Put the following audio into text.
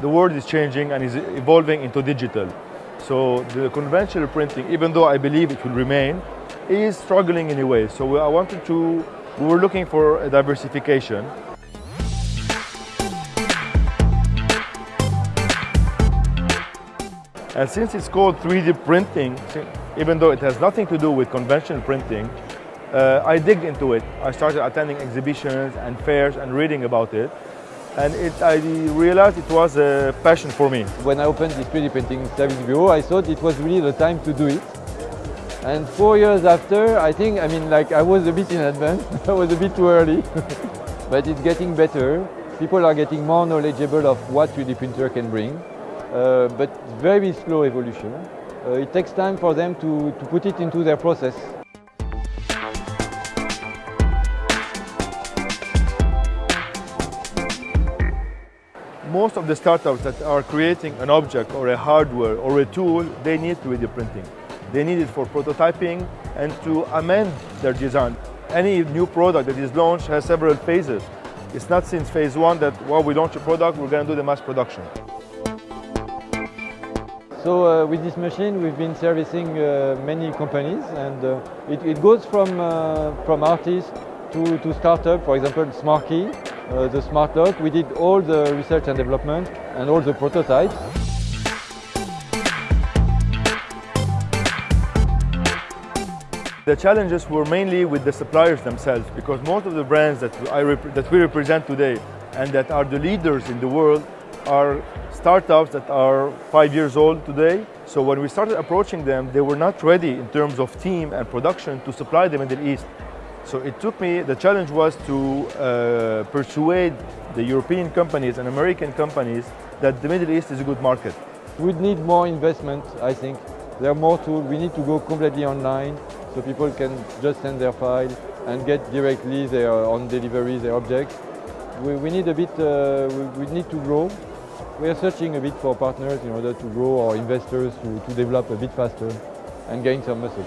the world is changing and is evolving into digital. So the conventional printing, even though I believe it will remain, is struggling in a way. So I wanted to, we were looking for a diversification. And since it's called 3D printing, even though it has nothing to do with conventional printing, uh, I dig into it. I started attending exhibitions and fairs and reading about it. And it, I realized it was a passion for me. When I opened this 3D printing service bureau, I thought it was really the time to do it. And four years after, I think, I mean, like I was a bit in advance. I was a bit too early, but it's getting better. People are getting more knowledgeable of what 3D printer can bring, uh, but very slow evolution. Uh, it takes time for them to, to put it into their process. Most of the startups that are creating an object or a hardware or a tool, they need 3D printing. They need it for prototyping and to amend their design. Any new product that is launched has several phases. It's not since phase one that, while we launch a product, we're going to do the mass production. So uh, with this machine, we've been servicing uh, many companies, and uh, it, it, goes from uh, from artists to, to startup. For example, SmartKey, uh, the smart lock. We did all the research and development and all the prototypes. The challenges were mainly with the suppliers themselves because most of the brands that, I that we represent today and that are the leaders in the world are startups that are five years old today. So when we started approaching them, they were not ready in terms of team and production to supply them in the Middle East. So it took me, the challenge was to uh, persuade the European companies and American companies that the Middle East is a good market. We need more investment, I think. There are more tools. We need to go completely online so people can just send their file and get directly their on delivery their objects. We, we need a bit, uh, we, we, need to grow. We are searching a bit for partners in order to grow or investors to, to develop a bit faster and gain some muscle.